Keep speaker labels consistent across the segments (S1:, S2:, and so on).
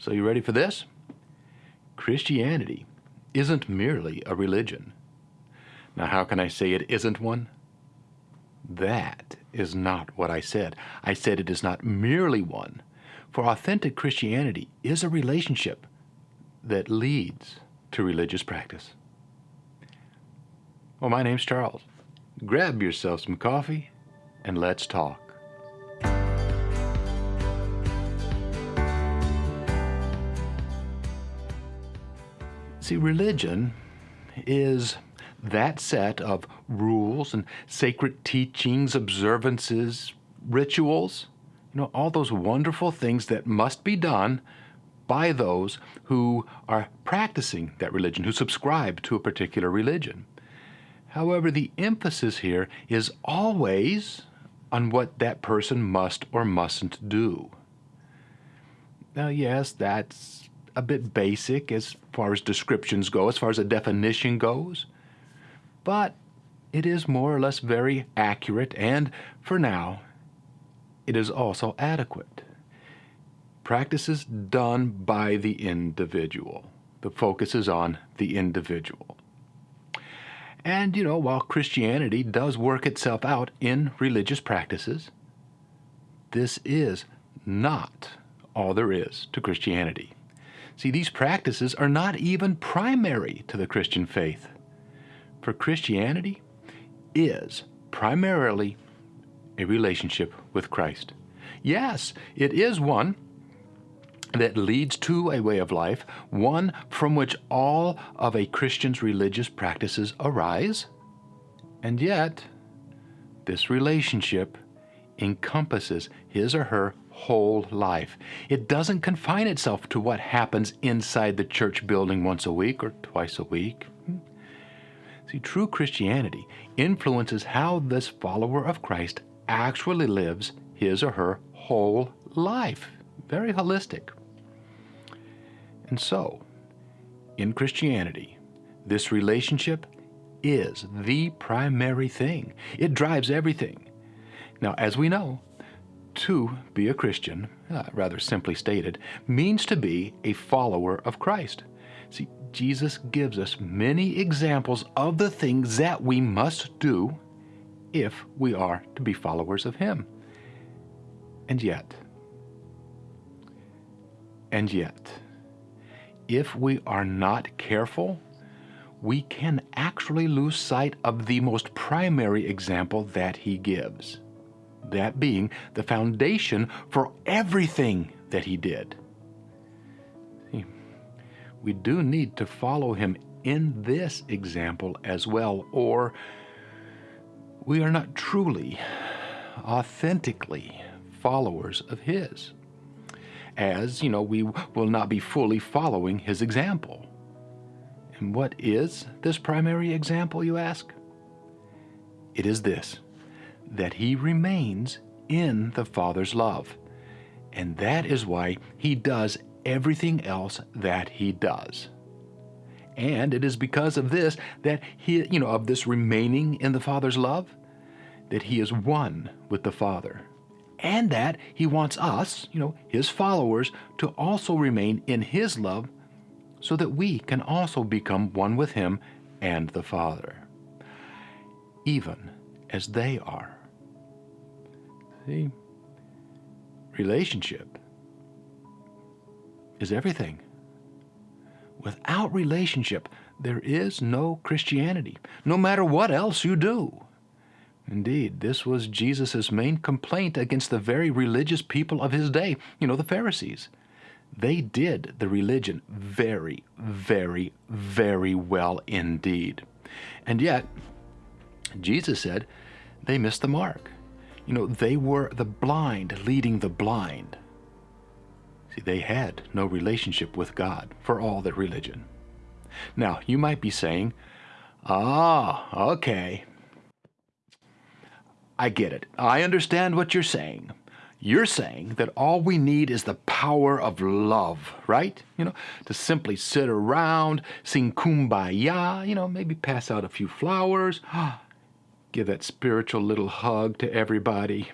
S1: So you ready for this? Christianity isn't merely a religion. Now how can I say it isn't one? That is not what I said. I said it is not merely one. For authentic Christianity is a relationship that leads to religious practice. Well, my name's Charles. Grab yourself some coffee and let's talk. See, religion is that set of rules and sacred teachings, observances, rituals, you know, all those wonderful things that must be done by those who are practicing that religion, who subscribe to a particular religion. However, the emphasis here is always on what that person must or mustn't do. Now, yes, that's a bit basic as far as descriptions go, as far as a definition goes, but it is more or less very accurate, and for now, it is also adequate. Practices done by the individual. The focus is on the individual. And, you know, while Christianity does work itself out in religious practices, this is not all there is to Christianity. See, these practices are not even primary to the Christian faith. For Christianity is primarily a relationship with Christ. Yes, it is one that leads to a way of life, one from which all of a Christian's religious practices arise, and yet this relationship encompasses his or her whole life. It doesn't confine itself to what happens inside the church building once a week or twice a week. Hmm. See, true Christianity influences how this follower of Christ actually lives his or her whole life. Very holistic. And so, in Christianity, this relationship is the primary thing. It drives everything. Now, as we know, to be a Christian, uh, rather simply stated, means to be a follower of Christ. See, Jesus gives us many examples of the things that we must do if we are to be followers of Him. And yet, and yet, if we are not careful, we can actually lose sight of the most primary example that He gives that being the foundation for everything that he did. We do need to follow him in this example as well, or we are not truly, authentically followers of his. As, you know, we will not be fully following his example. And what is this primary example, you ask? It is this that he remains in the Father's love. And that is why he does everything else that he does. And it is because of this that he, you know, of this remaining in the Father's love, that he is one with the Father. And that he wants us, you know, his followers, to also remain in his love so that we can also become one with him and the Father, even as they are. See? Relationship is everything. Without relationship, there is no Christianity, no matter what else you do. Indeed, this was Jesus' main complaint against the very religious people of his day, you know, the Pharisees. They did the religion very, very, very well indeed. And yet, Jesus said they missed the mark. You know, they were the blind leading the blind. See, they had no relationship with God for all their religion. Now, you might be saying, ah, okay. I get it. I understand what you're saying. You're saying that all we need is the power of love, right? You know, to simply sit around, sing kumbaya, you know, maybe pass out a few flowers, give that spiritual little hug to everybody,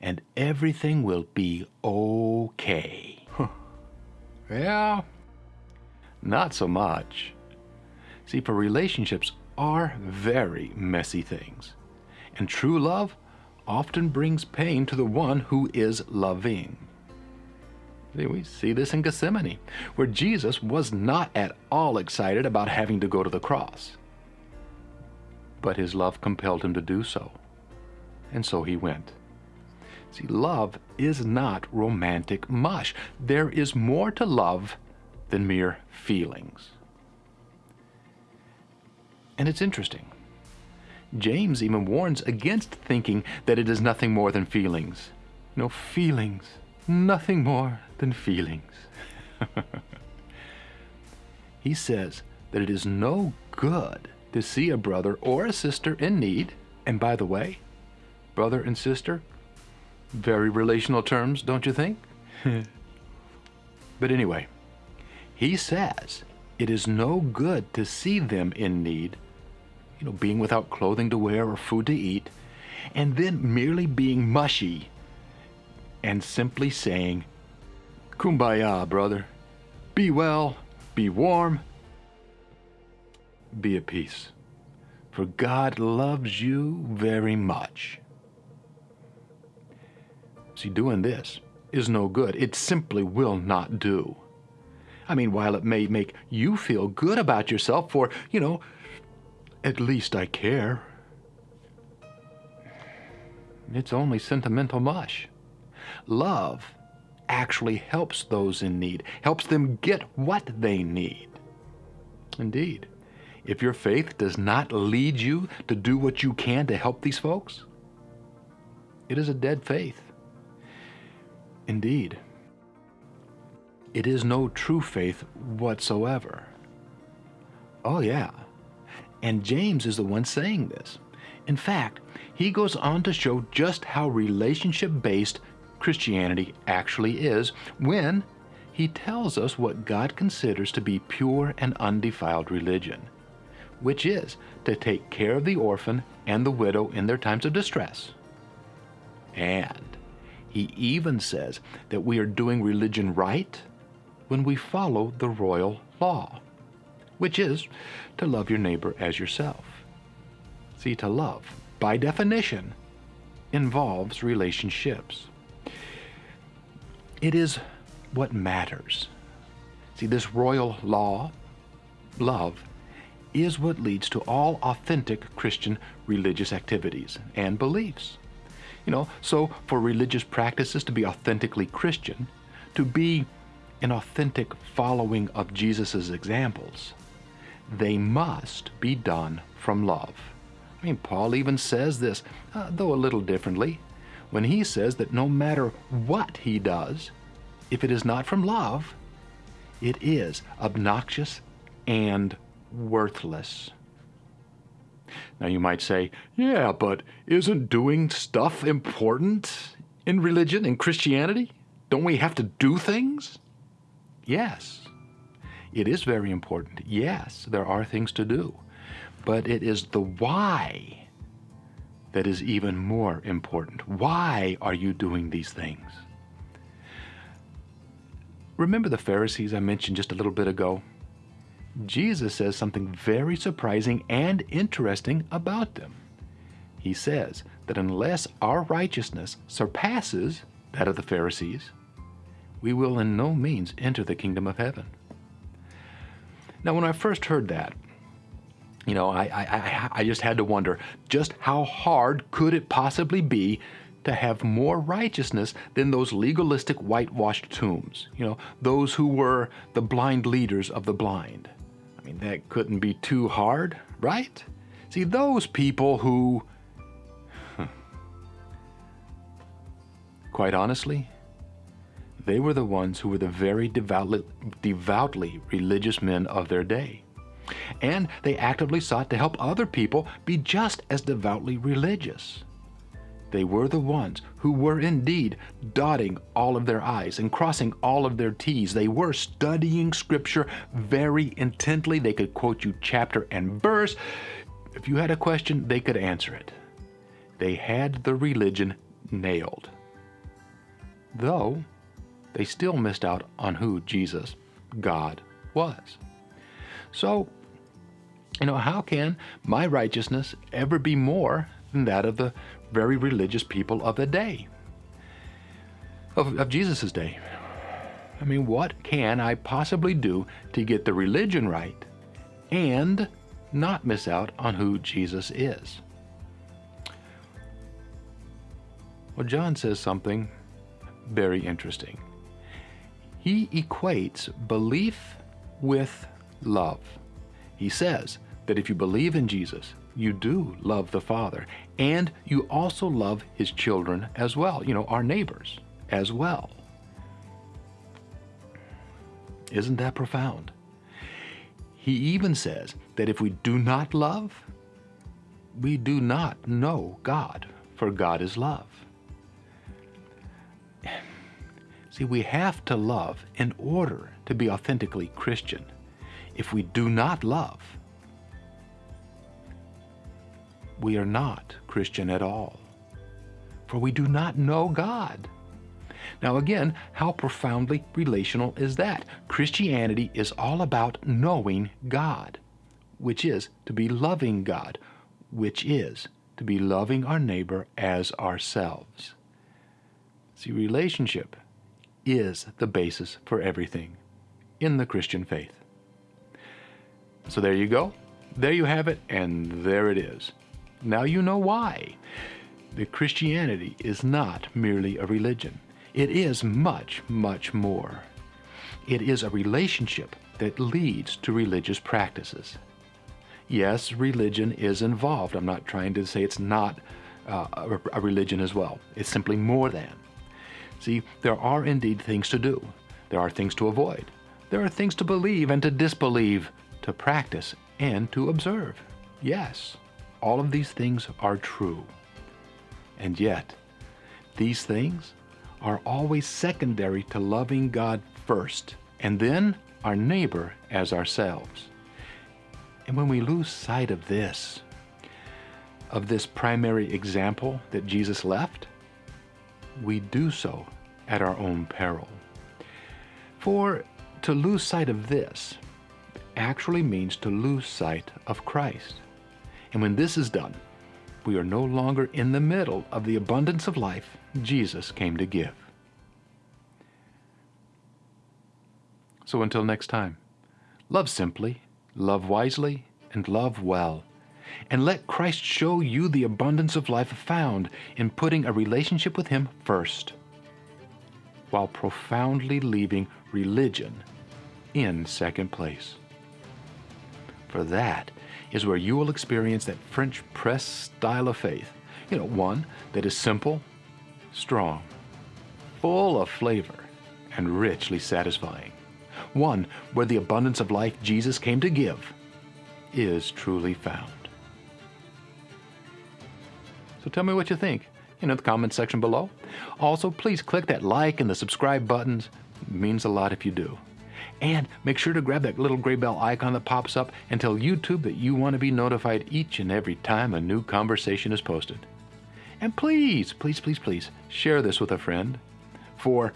S1: and everything will be okay. Huh. Yeah, not so much. See, for relationships are very messy things, and true love often brings pain to the one who is loving. See, we see this in Gethsemane, where Jesus was not at all excited about having to go to the cross. But his love compelled him to do so, and so he went. See, love is not romantic mush. There is more to love than mere feelings. And it's interesting. James even warns against thinking that it is nothing more than feelings. No feelings, nothing more than feelings. he says that it is no good to see a brother or a sister in need. And by the way, brother and sister, very relational terms, don't you think? but anyway, he says it is no good to see them in need, you know, being without clothing to wear or food to eat, and then merely being mushy and simply saying, Kumbaya, brother. Be well, be warm, be at peace. For God loves you very much. See, doing this is no good. It simply will not do. I mean, while it may make you feel good about yourself for, you know, at least I care, it's only sentimental mush. Love actually helps those in need, helps them get what they need. Indeed, if your faith does not lead you to do what you can to help these folks, it is a dead faith. Indeed, it is no true faith whatsoever. Oh, yeah. And James is the one saying this. In fact, he goes on to show just how relationship based Christianity actually is when he tells us what God considers to be pure and undefiled religion, which is to take care of the orphan and the widow in their times of distress, and he even says that we are doing religion right when we follow the royal law, which is to love your neighbor as yourself. See, to love, by definition, involves relationships. It is what matters. See, this royal law, love, is what leads to all authentic Christian religious activities and beliefs. You know, so for religious practices to be authentically Christian, to be an authentic following of Jesus' examples, they must be done from love. I mean, Paul even says this, uh, though a little differently, when he says that no matter what he does, if it is not from love, it is obnoxious and worthless. Now you might say, yeah, but isn't doing stuff important in religion in Christianity? Don't we have to do things? Yes, it is very important. Yes, there are things to do. But it is the why that is even more important. Why are you doing these things? Remember the Pharisees I mentioned just a little bit ago? Jesus says something very surprising and interesting about them. He says that unless our righteousness surpasses that of the Pharisees, we will in no means enter the kingdom of heaven. Now, when I first heard that, you know, I, I, I just had to wonder just how hard could it possibly be to have more righteousness than those legalistic whitewashed tombs, you know, those who were the blind leaders of the blind mean, that couldn't be too hard, right? See, those people who, quite honestly, they were the ones who were the very devoutly, devoutly religious men of their day. And they actively sought to help other people be just as devoutly religious. They were the ones who were indeed dotting all of their I's and crossing all of their T's. They were studying Scripture very intently. They could quote you chapter and verse. If you had a question, they could answer it. They had the religion nailed. Though, they still missed out on who Jesus, God, was. So, you know, how can my righteousness ever be more than that of the very religious people of the day? Of, of Jesus' day. I mean, what can I possibly do to get the religion right and not miss out on who Jesus is? Well, John says something very interesting. He equates belief with love. He says that if you believe in Jesus, you do love the Father, and you also love His children as well, you know, our neighbors as well. Isn't that profound? He even says that if we do not love, we do not know God, for God is love. See, we have to love in order to be authentically Christian. If we do not love, we are not Christian at all. For we do not know God. Now, again, how profoundly relational is that? Christianity is all about knowing God, which is to be loving God, which is to be loving our neighbor as ourselves. See, relationship is the basis for everything in the Christian faith. So there you go. There you have it, and there it is. Now you know why. The Christianity is not merely a religion. It is much, much more. It is a relationship that leads to religious practices. Yes, religion is involved. I'm not trying to say it's not uh, a, a religion as well. It's simply more than. See, there are indeed things to do. There are things to avoid. There are things to believe and to disbelieve, to practice and to observe. Yes, all of these things are true. And yet, these things are always secondary to loving God first, and then our neighbor as ourselves. And when we lose sight of this, of this primary example that Jesus left, we do so at our own peril. For to lose sight of this actually means to lose sight of Christ. And when this is done, we are no longer in the middle of the abundance of life Jesus came to give. So until next time, love simply, love wisely, and love well and let Christ show you the abundance of life found in putting a relationship with Him first, while profoundly leaving religion in second place. For that is where you will experience that French press style of faith. You know, one that is simple, strong, full of flavor, and richly satisfying. One where the abundance of life Jesus came to give is truly found. So tell me what you think in the comment section below. Also, please click that like and the subscribe buttons. It means a lot if you do. And make sure to grab that little gray bell icon that pops up and tell YouTube that you want to be notified each and every time a new conversation is posted. And please, please, please, please share this with a friend for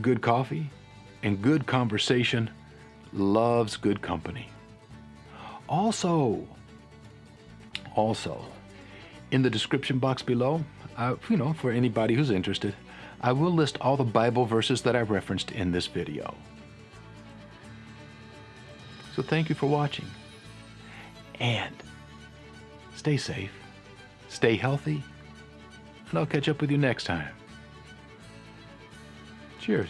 S1: good coffee and good conversation loves good company. Also, also, in the description box below, uh, you know, for anybody who's interested, I will list all the Bible verses that I referenced in this video. So thank you for watching. And stay safe, stay healthy, and I'll catch up with you next time. Cheers.